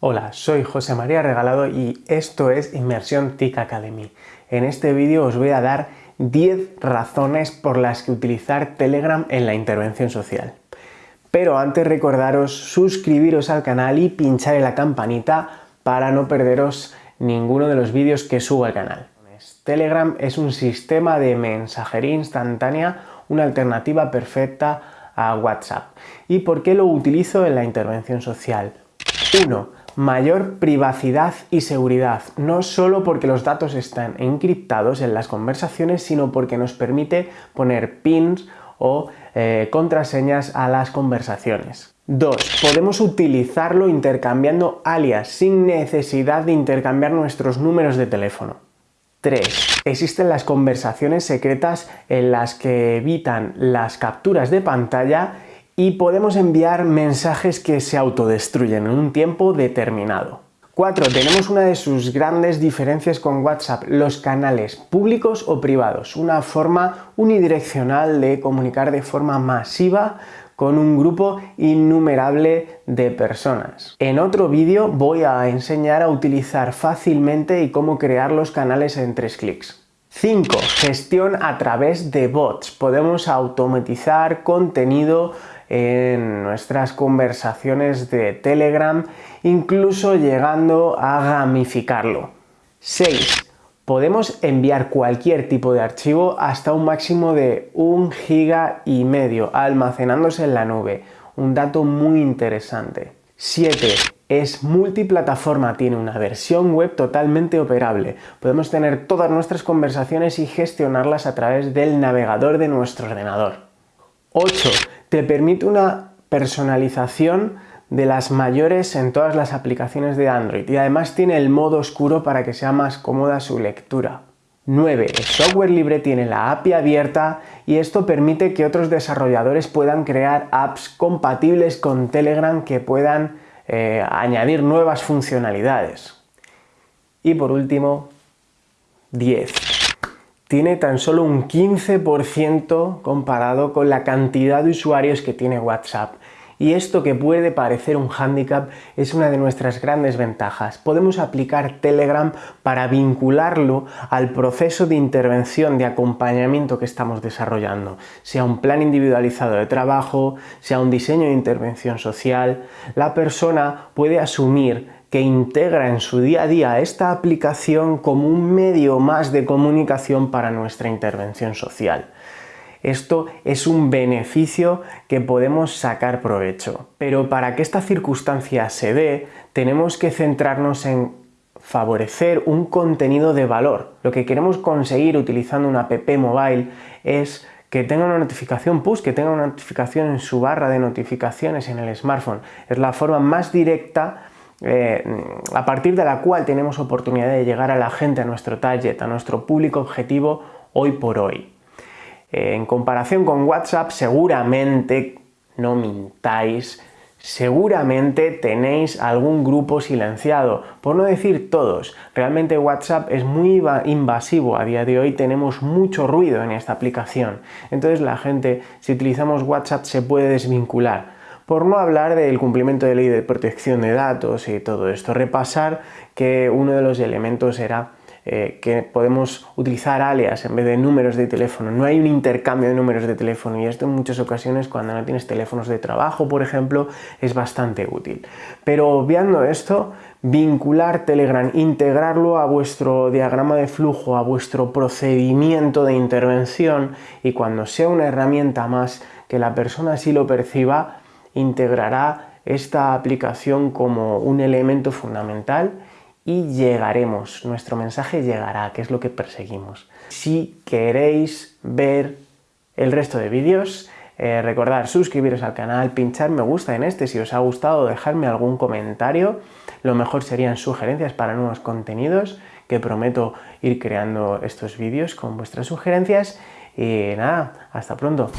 Hola, soy José María Regalado y esto es Inmersión TIC Academy. En este vídeo os voy a dar 10 razones por las que utilizar Telegram en la intervención social. Pero antes recordaros suscribiros al canal y pinchar en la campanita para no perderos ninguno de los vídeos que subo al canal. Telegram es un sistema de mensajería instantánea, una alternativa perfecta a WhatsApp. ¿Y por qué lo utilizo en la intervención social? 1 mayor privacidad y seguridad, no solo porque los datos están encriptados en las conversaciones, sino porque nos permite poner pins o eh, contraseñas a las conversaciones. 2. Podemos utilizarlo intercambiando alias sin necesidad de intercambiar nuestros números de teléfono. 3. Existen las conversaciones secretas en las que evitan las capturas de pantalla y podemos enviar mensajes que se autodestruyen en un tiempo determinado. 4. Tenemos una de sus grandes diferencias con WhatsApp, los canales públicos o privados, una forma unidireccional de comunicar de forma masiva con un grupo innumerable de personas. En otro vídeo voy a enseñar a utilizar fácilmente y cómo crear los canales en tres clics. 5. Gestión a través de bots. Podemos automatizar contenido en nuestras conversaciones de Telegram, incluso llegando a gamificarlo. 6. Podemos enviar cualquier tipo de archivo hasta un máximo de un giga y medio almacenándose en la nube, un dato muy interesante. 7. Es multiplataforma, tiene una versión web totalmente operable. Podemos tener todas nuestras conversaciones y gestionarlas a través del navegador de nuestro ordenador. 8. Te permite una personalización de las mayores en todas las aplicaciones de Android y además tiene el modo oscuro para que sea más cómoda su lectura. 9. El software libre tiene la API abierta y esto permite que otros desarrolladores puedan crear apps compatibles con Telegram que puedan eh, añadir nuevas funcionalidades. Y por último, 10 tiene tan solo un 15% comparado con la cantidad de usuarios que tiene WhatsApp. Y esto que puede parecer un hándicap es una de nuestras grandes ventajas. Podemos aplicar Telegram para vincularlo al proceso de intervención, de acompañamiento que estamos desarrollando, sea un plan individualizado de trabajo, sea un diseño de intervención social. La persona puede asumir que integra en su día a día esta aplicación como un medio más de comunicación para nuestra intervención social. Esto es un beneficio que podemos sacar provecho. Pero para que esta circunstancia se dé, tenemos que centrarnos en favorecer un contenido de valor. Lo que queremos conseguir utilizando una app mobile es que tenga una notificación push, que tenga una notificación en su barra de notificaciones en el smartphone. Es la forma más directa eh, a partir de la cual tenemos oportunidad de llegar a la gente, a nuestro target, a nuestro público objetivo hoy por hoy. Eh, en comparación con WhatsApp, seguramente, no mintáis, seguramente tenéis algún grupo silenciado, por no decir todos. Realmente WhatsApp es muy invasivo, a día de hoy tenemos mucho ruido en esta aplicación. Entonces la gente, si utilizamos WhatsApp, se puede desvincular por no hablar del cumplimiento de ley de protección de datos y todo esto. Repasar que uno de los elementos era eh, que podemos utilizar alias en vez de números de teléfono. No hay un intercambio de números de teléfono y esto en muchas ocasiones cuando no tienes teléfonos de trabajo, por ejemplo, es bastante útil. Pero obviando esto, vincular Telegram, integrarlo a vuestro diagrama de flujo, a vuestro procedimiento de intervención y cuando sea una herramienta más que la persona así lo perciba, integrará esta aplicación como un elemento fundamental y llegaremos, nuestro mensaje llegará, que es lo que perseguimos. Si queréis ver el resto de vídeos, eh, recordar suscribiros al canal, pinchar me gusta en este si os ha gustado, dejarme algún comentario, lo mejor serían sugerencias para nuevos contenidos, que prometo ir creando estos vídeos con vuestras sugerencias y nada, hasta pronto.